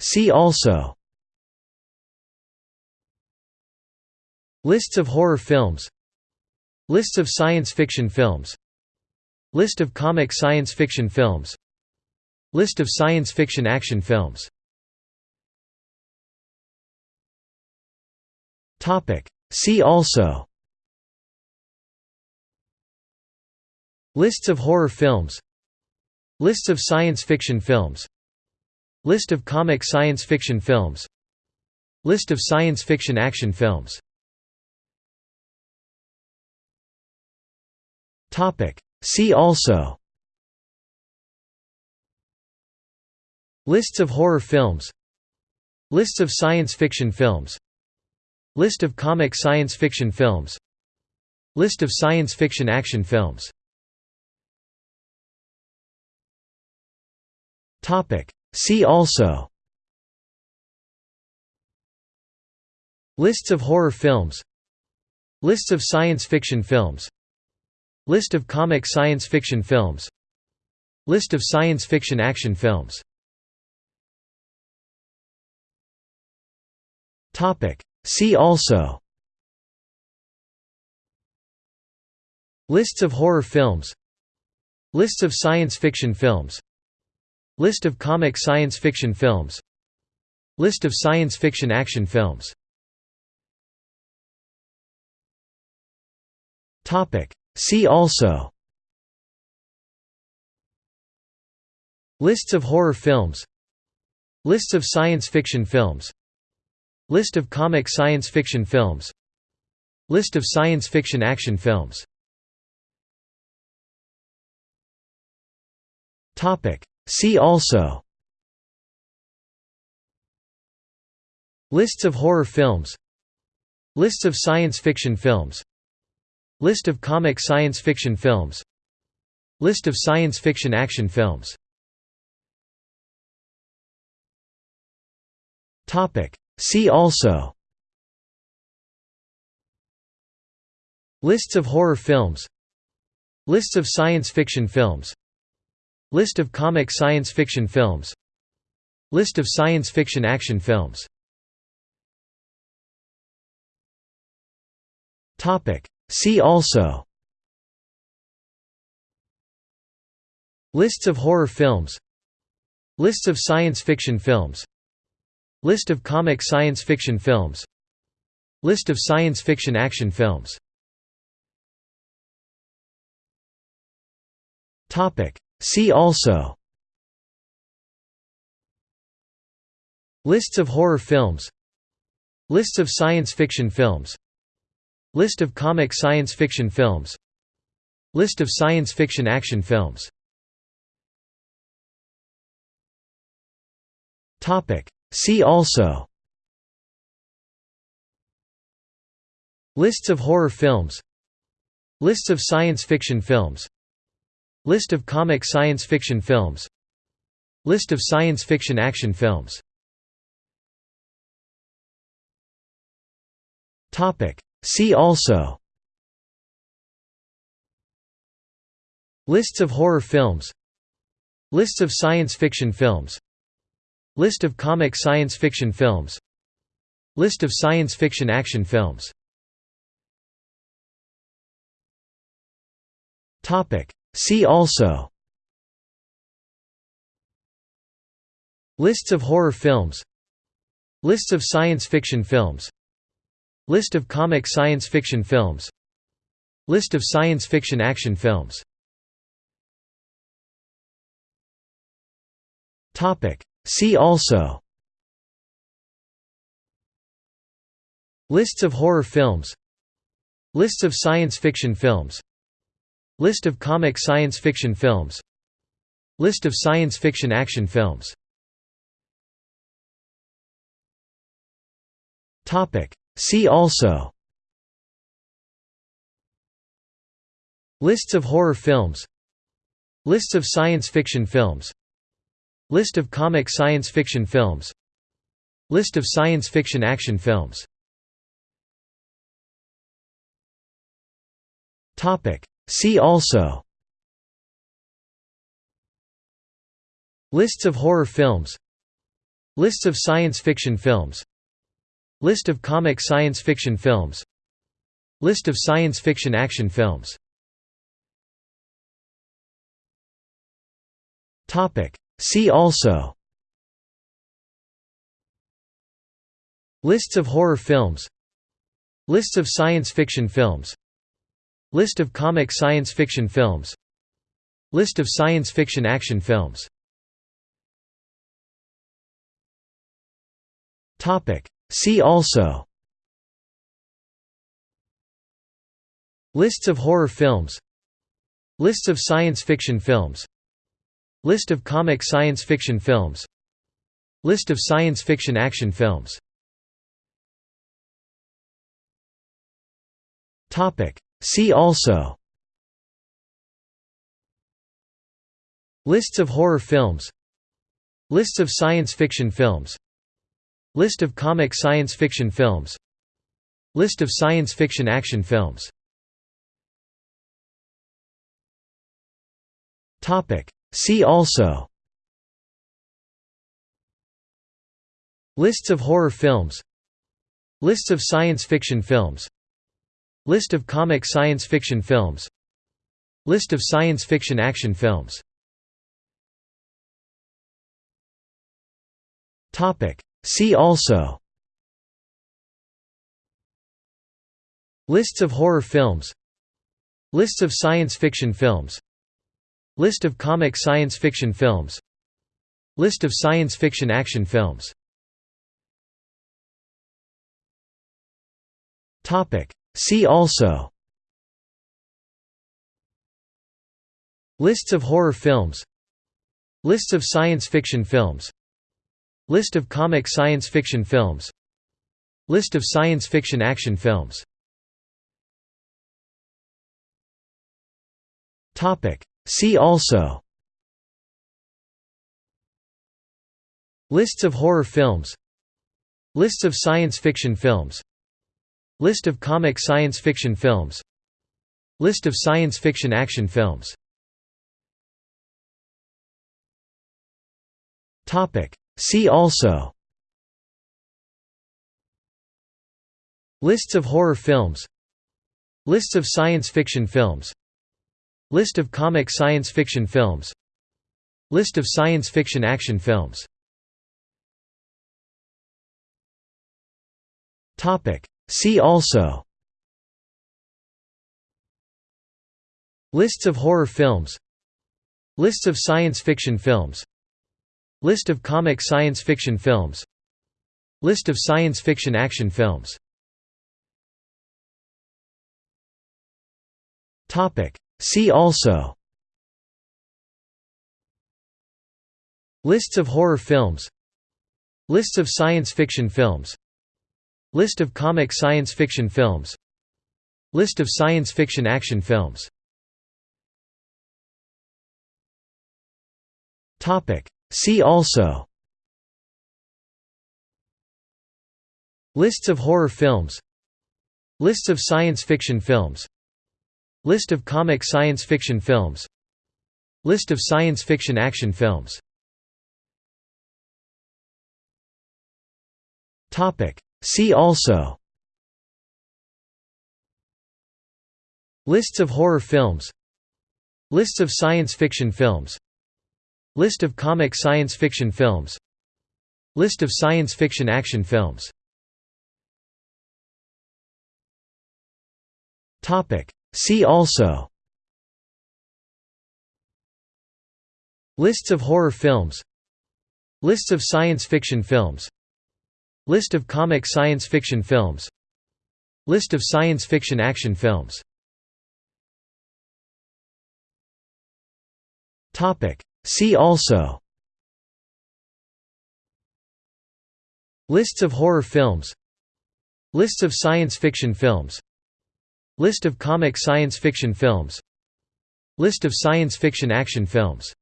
See also. Lists of horror films. Lists of science fiction films. List of comic science fiction films. List of science fiction action films. See also. Lists of horror films. Lists of science fiction films List of comic science fiction films. List of science fiction action films. See also. Lists of horror films. Lists of science fiction films. List of comic science fiction films. List of science fiction action films See also. Lists of horror films. Lists of science fiction films. List of comic science fiction films. List of science fiction action films. See also. Lists of horror films. Lists of science fiction films List of comic science fiction films. List of science fiction action films. See also. Lists of horror films. Lists of science fiction films. List of comic science fiction films. List of science fiction action films See also. Lists of horror films. Lists of science fiction films. List of comic science fiction films. List of science fiction action films. See also. Lists of horror films. Lists of science fiction films List of comic science fiction films. List of science fiction action films. See also. Lists of horror films. Lists of science fiction films. List of comic science fiction films. List of science fiction action films See also. Lists of horror films. Lists of science fiction films. List of comic science fiction films. List of science fiction action films. See also. Lists of horror films. Lists of science fiction films List of comic science fiction films. List of science fiction action films. See also. Lists of horror films. Lists of science fiction films. List of comic science fiction films. List of science fiction action films See also. Lists of horror films. Lists of science fiction films. List of comic science fiction films. List of science fiction action films. See also. Lists of horror films. Lists of science fiction films List of comic science fiction films. List of science fiction action films. See also. Lists of horror films. Lists of science fiction films. List of comic science fiction films. List of science fiction action films See also. Lists of horror films. Lists of science fiction films. List of comic science fiction films. List of science fiction action films. See also. Lists of horror films. Lists of science fiction films List of comic science fiction films. List of science fiction action films. See also. Lists of horror films. Lists of science fiction films. List of comic science fiction films. List of science fiction action films See also. Lists of horror films. Lists of science fiction films. List of comic science fiction films. List of science fiction action films. See also. Lists of horror films. Lists of science fiction films List of comic science fiction films. List of science fiction action films. See also. Lists of horror films. Lists of science fiction films. List of comic science fiction films. List of science fiction action films See also. Lists of horror films. Lists of science fiction films. List of comic science fiction films. List of science fiction action films. See also. Lists of horror films. Lists of science fiction films List of comic science fiction films. List of science fiction action films. See also. Lists of horror films. Lists of science fiction films. List of comic science fiction films. List of science fiction action films See also. Lists of horror films. Lists of science fiction films. List of comic science fiction films. List of science fiction action films. See also. Lists of horror films. Lists of science fiction films List of comic science fiction films. List of science fiction action films. See also. Lists of horror films. Lists of science fiction films. List of comic science fiction films. List of science fiction action films See also. Lists of horror films. Lists of science fiction films. List of comic science fiction films. List of science fiction action films. See also. Lists of horror films. Lists of science fiction films List of comic science fiction films. List of science fiction action films. See also. Lists of horror films. Lists of science fiction films. List of comic science fiction films. List of science fiction action films